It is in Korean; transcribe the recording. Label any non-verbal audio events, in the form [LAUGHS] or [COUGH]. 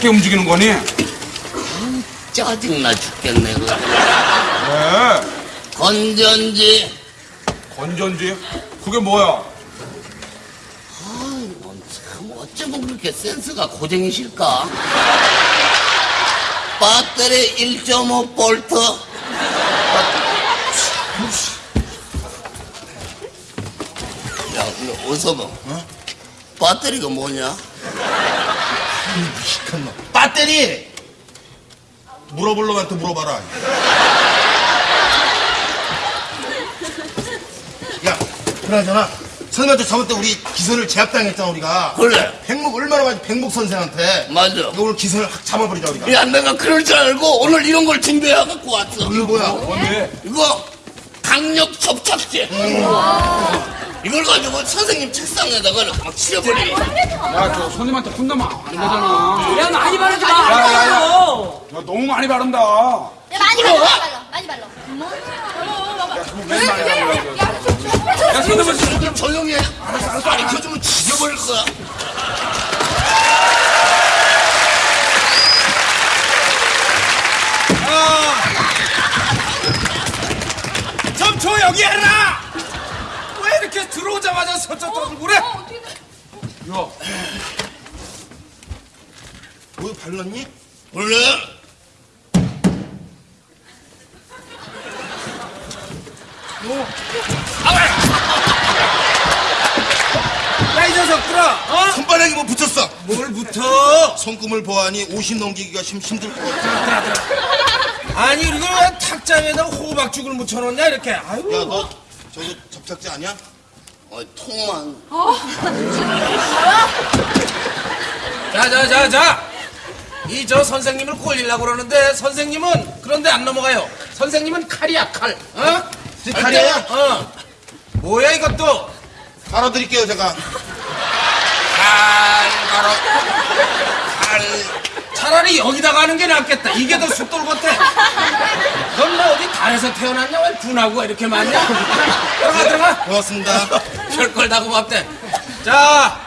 어떻게 움직이는 거니? 짜증나 죽겠네 그 왜? 건전지 건전지? 그게 뭐야? 참 어쩌면 그렇게 센스가 고쟁이실까? 배터리 1.5 볼트 야 근데 어서 봐 어? 배터리가 뭐냐? 시큰 놈. 배터리! 물어볼 놈한테 물어봐라. 야, 그나저나, 선생님한테 저번 때 우리 기선을 제압당했잖아, 우리가. 그래 백목 얼마나 많이 백목 선생한테. 맞아 이거 오늘 기선을 확 잡아버리자, 우리가. 야 내가 그럴 줄 알고 오늘 이런 걸 준비해 갖고 왔어 이거 뭐야? 뭔데? 이거 강력 접착제 이걸 가지고 선생님 책상에다가 막 칠해버리 야, 저 손님한테 혼나면 안 되잖아. 야 많이 바르지 마. 야, 야, 야. 야, 야, 너무 많이 바른다. 야, 야, 많이 발라, 많이 발라, 많이 발라. 맨 많이 바른다. 야, 손님은 좀 조용히 해 알았어 알았어 가르쳐주면 죽여버릴 거야 좀 조용히 해라! 왜 이렇게 들어오자마자 서쪽도 그래? 야, 뭐 발랐니? 원래 야, 이 녀석들아! 어? 손바닥에 뭐 붙였어? 뭘 붙어? 손금을 보아하니 50 넘기기가 좀 힘들 것 같아. 아니, 이거 왜 탁자에다 호박죽을 묻혀놓냐, 이렇게. 아유. 야, 너 저거 접착제 아니야? 어, 통만 [LAUGHS] 자, 자, 자, 자. 이 저 선생님을 꼴리려고 그러는데 선생님은 그런데 안 넘어가요. 선생님은 칼이야, 칼. 어? 이 칼이야? 어. 뭐야, 이것도? 갈아드릴게요, 제가. 칼, 바로. 칼. 차라리 여기다가 하는 게 낫겠다. 이게 더 숫돌 같아. 넌 뭐 어디 달에서 태어났냐? 왜 분하고 이렇게 많냐? 들어가, 들어가. 고맙습니다. [LAUGHS] 별걸 다 고맙대. 자,